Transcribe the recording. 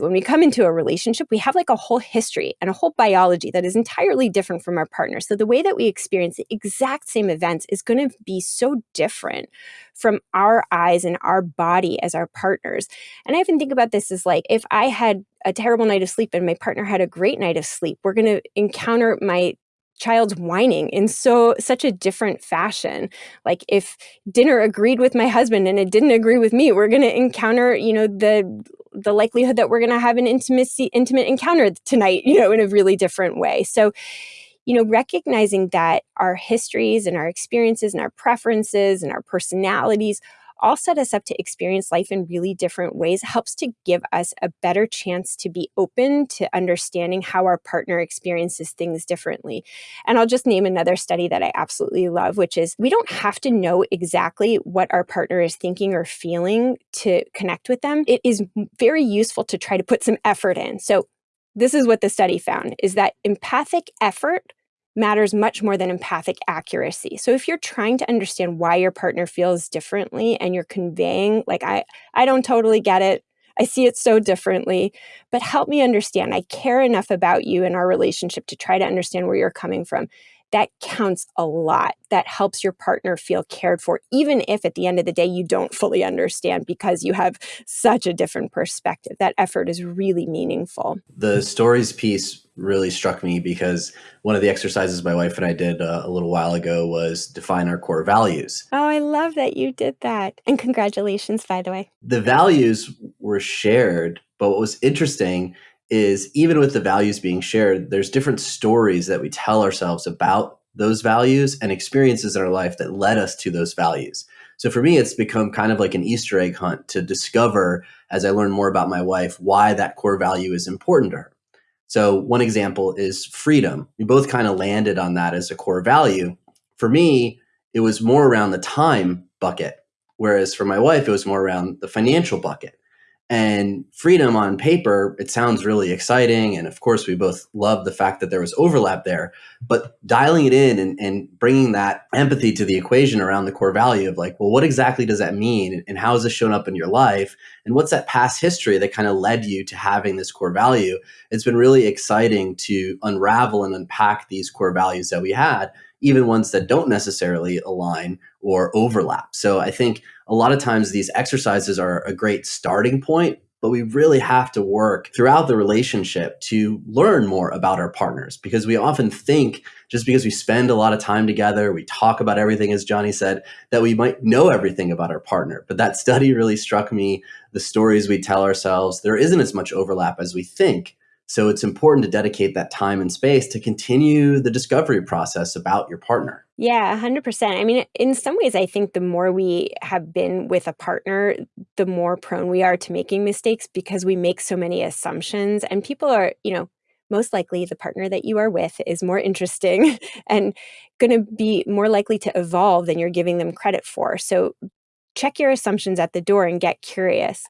When we come into a relationship, we have like a whole history and a whole biology that is entirely different from our partner. So the way that we experience the exact same events is going to be so different from our eyes and our body as our partners. And I often think about this as like if I had a terrible night of sleep and my partner had a great night of sleep, we're going to encounter my child's whining in so such a different fashion like if dinner agreed with my husband and it didn't agree with me we're going to encounter you know the the likelihood that we're going to have an intimacy intimate encounter tonight you know in a really different way. So you know recognizing that our histories and our experiences and our preferences and our personalities all set us up to experience life in really different ways helps to give us a better chance to be open to understanding how our partner experiences things differently. And I'll just name another study that I absolutely love, which is we don't have to know exactly what our partner is thinking or feeling to connect with them. It is very useful to try to put some effort in. So this is what the study found is that empathic effort matters much more than empathic accuracy. So if you're trying to understand why your partner feels differently and you're conveying like I I don't totally get it. I see it so differently, but help me understand. I care enough about you and our relationship to try to understand where you're coming from that counts a lot. That helps your partner feel cared for, even if at the end of the day you don't fully understand because you have such a different perspective. That effort is really meaningful. The stories piece really struck me because one of the exercises my wife and I did uh, a little while ago was define our core values. Oh, I love that you did that. And congratulations, by the way. The values were shared, but what was interesting is even with the values being shared, there's different stories that we tell ourselves about those values and experiences in our life that led us to those values. So for me, it's become kind of like an Easter egg hunt to discover as I learn more about my wife why that core value is important to her. So one example is freedom. We both kind of landed on that as a core value. For me, it was more around the time bucket, whereas for my wife, it was more around the financial bucket. And freedom on paper, it sounds really exciting. And of course, we both love the fact that there was overlap there. But dialing it in and, and bringing that empathy to the equation around the core value of like, well, what exactly does that mean? And how has this shown up in your life? And what's that past history that kind of led you to having this core value? It's been really exciting to unravel and unpack these core values that we had even ones that don't necessarily align or overlap. So I think a lot of times these exercises are a great starting point, but we really have to work throughout the relationship to learn more about our partners because we often think just because we spend a lot of time together, we talk about everything, as Johnny said, that we might know everything about our partner. But that study really struck me. The stories we tell ourselves, there isn't as much overlap as we think. So it's important to dedicate that time and space to continue the discovery process about your partner. Yeah, 100%. I mean, in some ways, I think the more we have been with a partner, the more prone we are to making mistakes because we make so many assumptions. And people are, you know, most likely the partner that you are with is more interesting and going to be more likely to evolve than you're giving them credit for. So check your assumptions at the door and get curious.